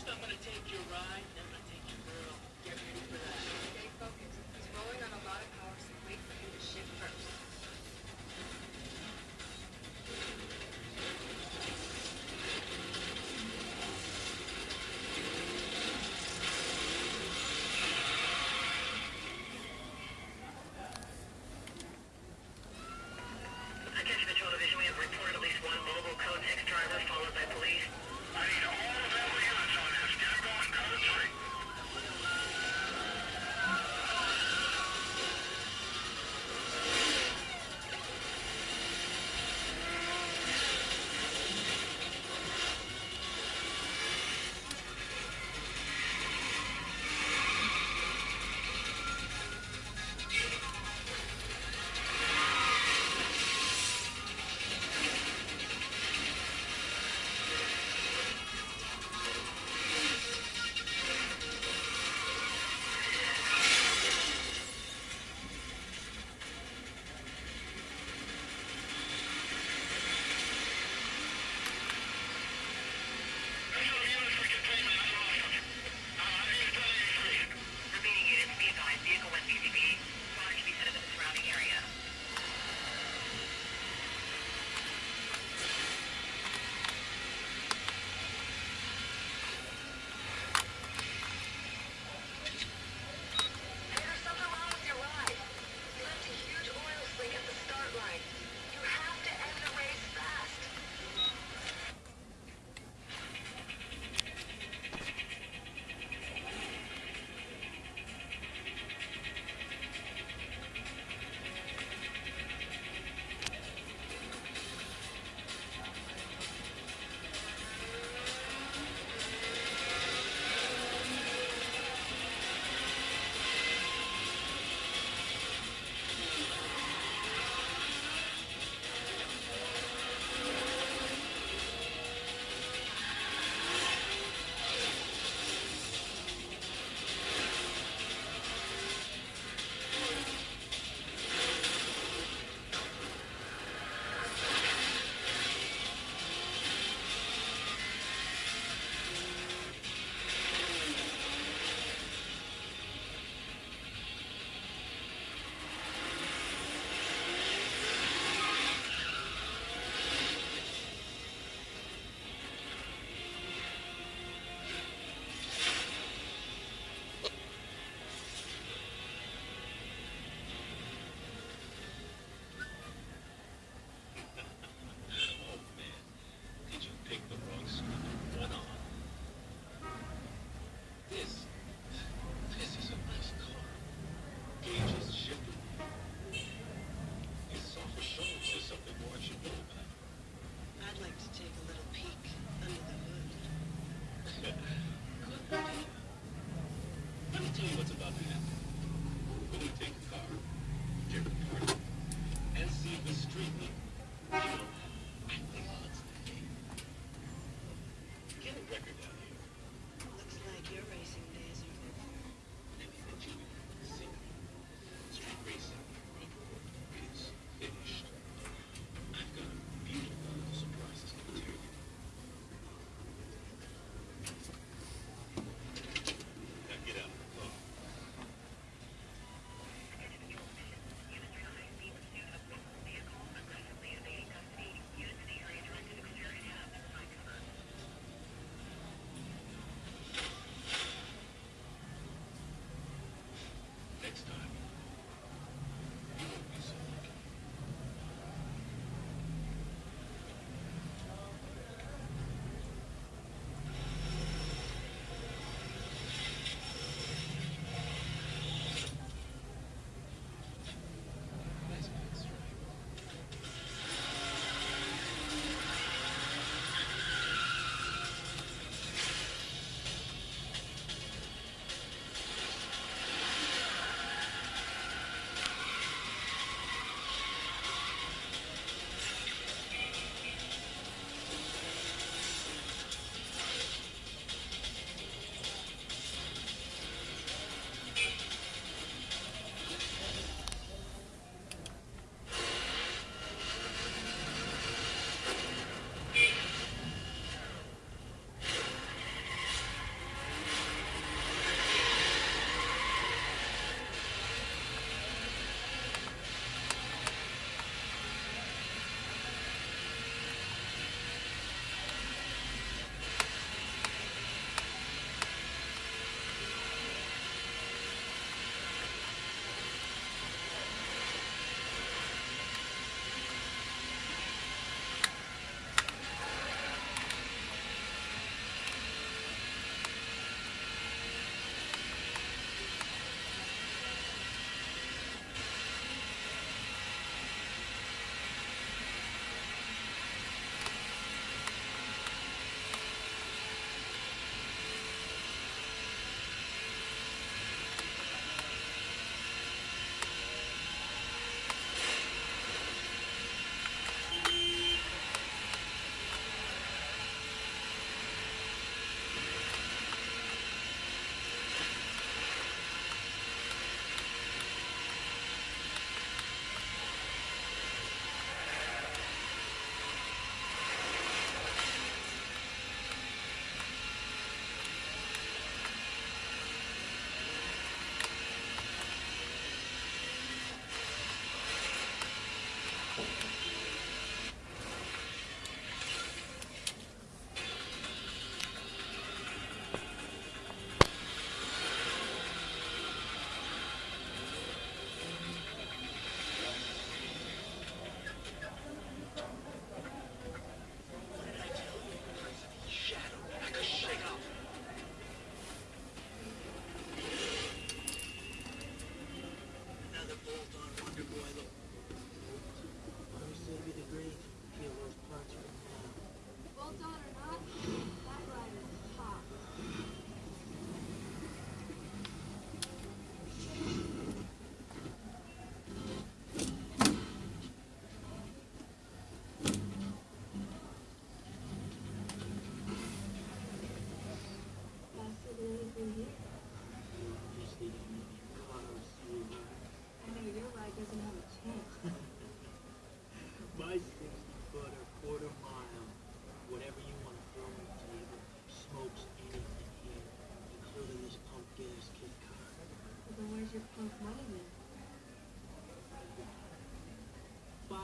First, I'm gonna take your ride, then I'm gonna take your girl. Get ready for that. Stay focused. He's rolling on a lot of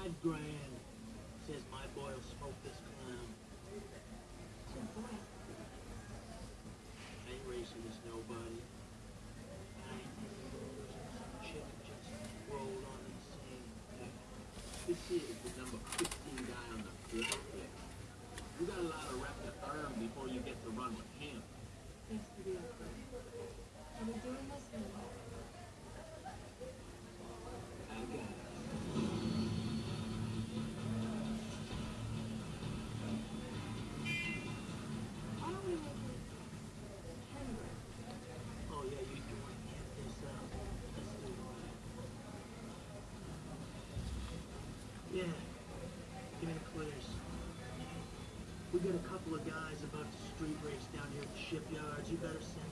Five grand. Says my boy'll smoke this clown. I ain't racing this nobody. I ain't just rolled on the. This is the number 15 guy on the field. You got a lot of rep to earn before you get to run with him. Thanks for the. Are we doing We got a couple of guys about to street race down here at the shipyards. You better send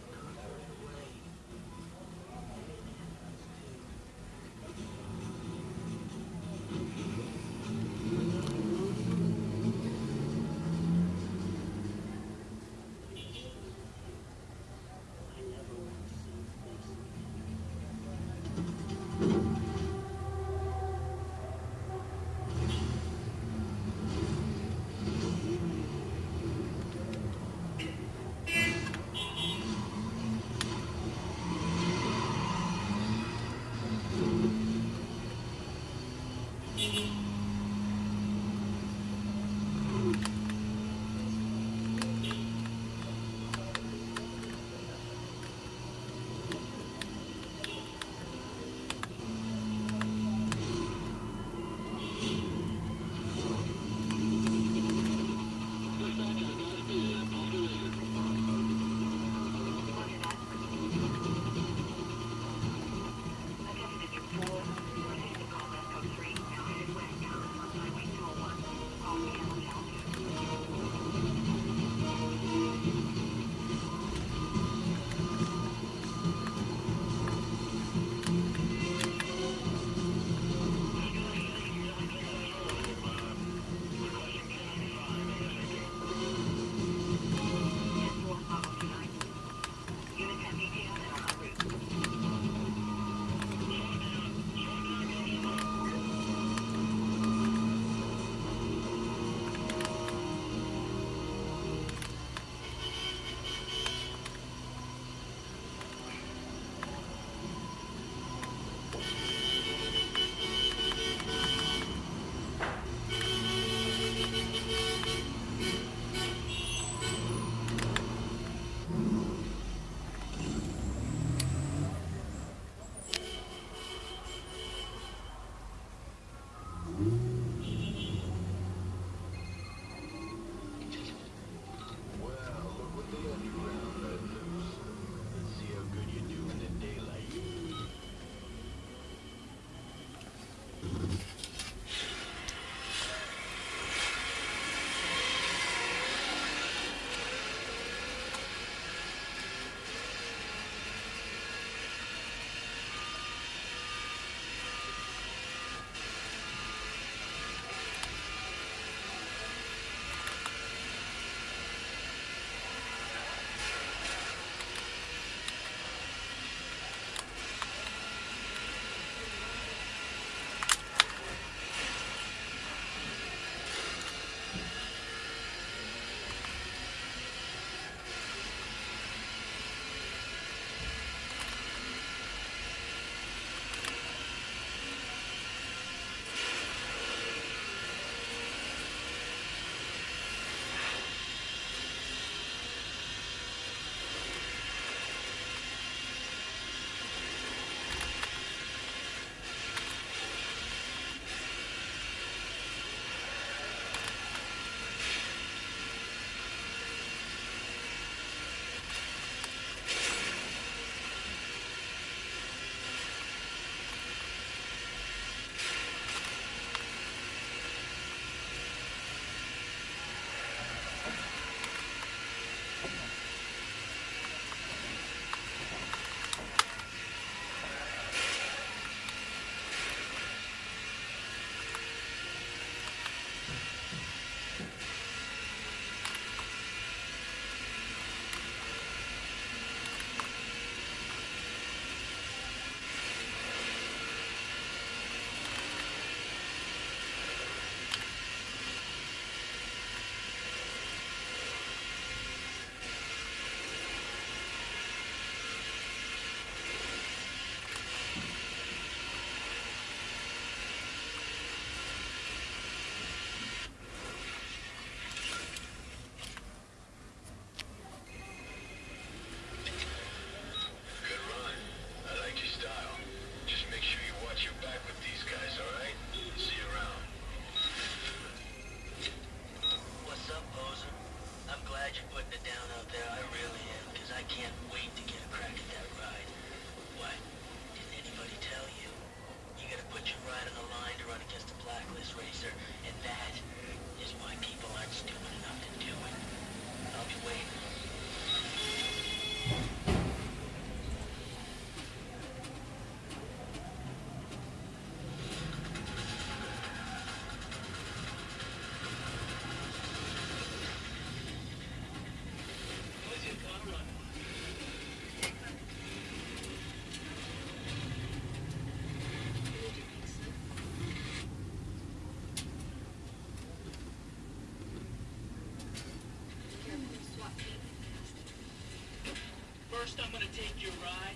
First I'm gonna take your ride,